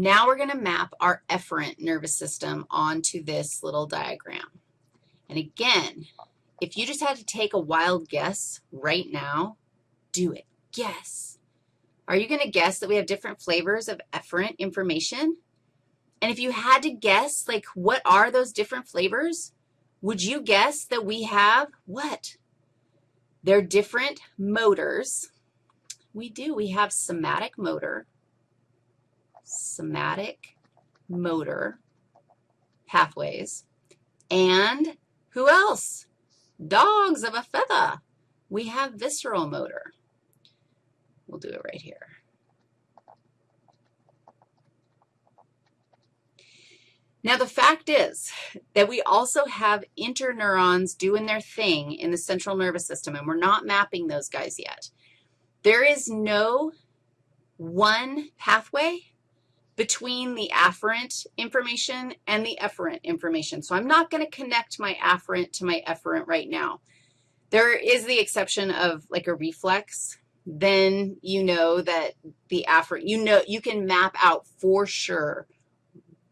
Now we're going to map our efferent nervous system onto this little diagram. And again, if you just had to take a wild guess right now, do it. Guess. Are you going to guess that we have different flavors of efferent information? And if you had to guess, like, what are those different flavors? Would you guess that we have what? They're different motors. We do. We have somatic motor, somatic motor pathways, and who else? Dogs of a feather. We have visceral motor. We'll do it right here. Now, the fact is that we also have interneurons doing their thing in the central nervous system, and we're not mapping those guys yet. There is no one pathway between the afferent information and the efferent information. So I'm not going to connect my afferent to my efferent right now. There is the exception of like a reflex. Then you know that the afferent, you know, you can map out for sure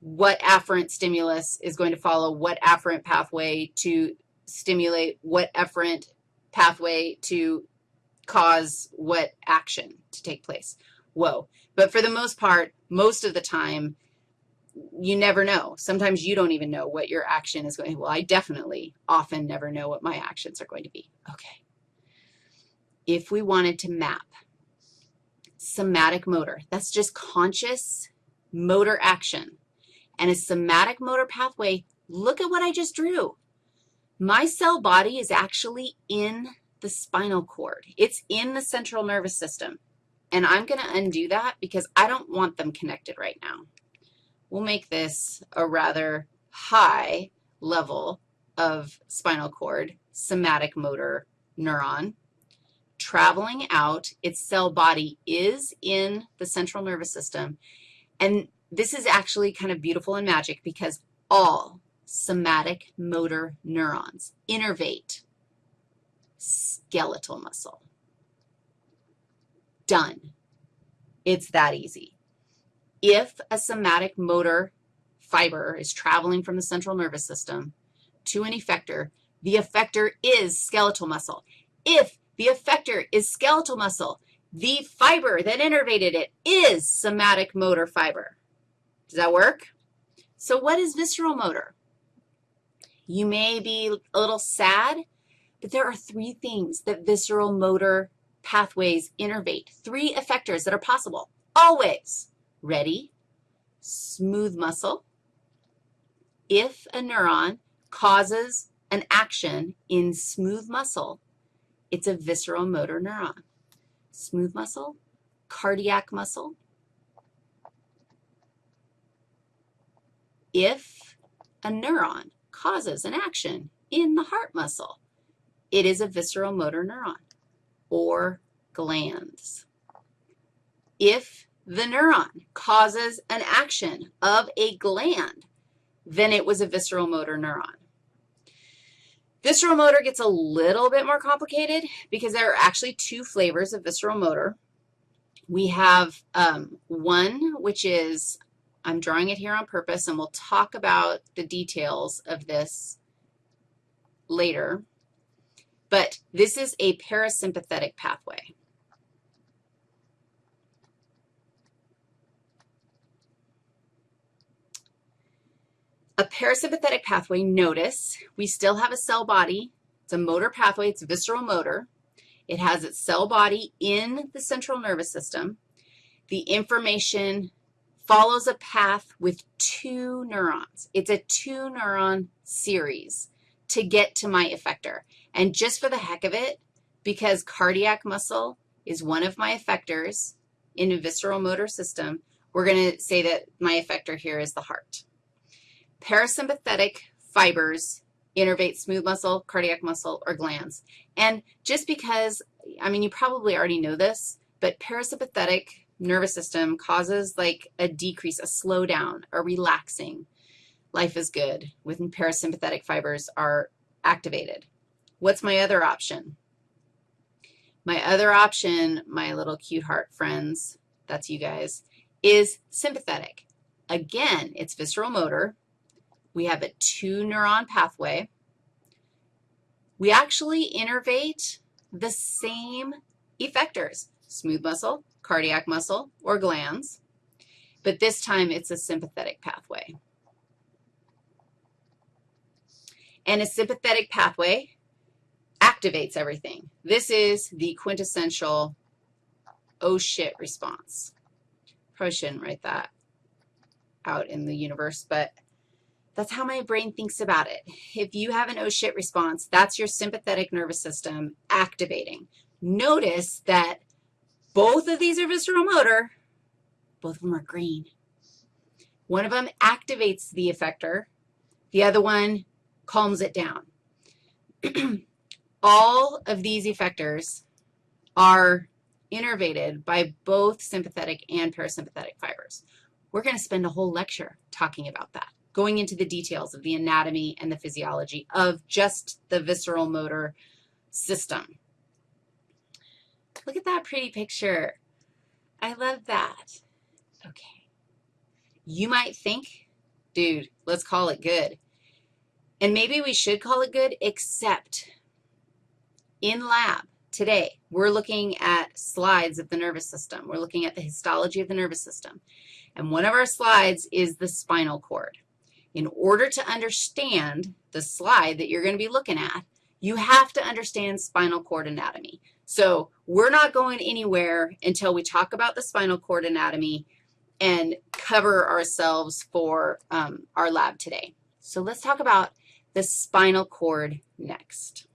what afferent stimulus is going to follow what afferent pathway to stimulate what efferent pathway to cause what action to take place. Whoa. But for the most part, most of the time, you never know. Sometimes you don't even know what your action is going to be. Well, I definitely often never know what my actions are going to be. Okay. If we wanted to map somatic motor, that's just conscious motor action and a somatic motor pathway, look at what I just drew. My cell body is actually in the spinal cord. It's in the central nervous system. And I'm going to undo that because I don't want them connected right now. We'll make this a rather high level of spinal cord, somatic motor neuron. Traveling out, its cell body is in the central nervous system. And this is actually kind of beautiful and magic because all somatic motor neurons innervate skeletal muscle. Done. It's that easy. If a somatic motor fiber is traveling from the central nervous system to an effector, the effector is skeletal muscle. If the effector is skeletal muscle, the fiber that innervated it is somatic motor fiber. Does that work? So what is visceral motor? You may be a little sad, but there are three things that visceral motor pathways innervate, three effectors that are possible, always. Ready? Smooth muscle. If a neuron causes an action in smooth muscle, it's a visceral motor neuron. Smooth muscle, cardiac muscle, if a neuron causes an action in the heart muscle, it is a visceral motor neuron or glands. If the neuron causes an action of a gland, then it was a visceral motor neuron. Visceral motor gets a little bit more complicated because there are actually two flavors of visceral motor. We have um, one which is I'm drawing it here on purpose, and we'll talk about the details of this later. But this is a parasympathetic pathway. A parasympathetic pathway, notice we still have a cell body. It's a motor pathway. It's visceral motor. It has its cell body in the central nervous system. The information follows a path with two neurons. It's a two-neuron series to get to my effector. And just for the heck of it, because cardiac muscle is one of my effectors in a visceral motor system, we're going to say that my effector here is the heart. Parasympathetic fibers innervate smooth muscle, cardiac muscle, or glands. And just because, I mean, you probably already know this, but parasympathetic nervous system causes like a decrease, a slowdown, a relaxing. Life is good when parasympathetic fibers are activated. What's my other option? My other option, my little cute heart friends, that's you guys, is sympathetic. Again, it's visceral motor. We have a two-neuron pathway. We actually innervate the same effectors, smooth muscle, cardiac muscle, or glands, but this time it's a sympathetic pathway. And a sympathetic pathway activates everything. This is the quintessential oh shit response. Probably shouldn't write that out in the universe, but that's how my brain thinks about it. If you have an oh shit response, that's your sympathetic nervous system activating. Notice that both of these are visceral motor. Both of them are green. One of them activates the effector. The other one calms it down. All of these effectors are innervated by both sympathetic and parasympathetic fibers. We're going to spend a whole lecture talking about that, going into the details of the anatomy and the physiology of just the visceral motor system. Look at that pretty picture. I love that. Okay. You might think, dude, let's call it good. And maybe we should call it good, except in lab today, we're looking at slides of the nervous system. We're looking at the histology of the nervous system. And one of our slides is the spinal cord. In order to understand the slide that you're going to be looking at, you have to understand spinal cord anatomy. So we're not going anywhere until we talk about the spinal cord anatomy and cover ourselves for um, our lab today. So let's talk about the spinal cord next.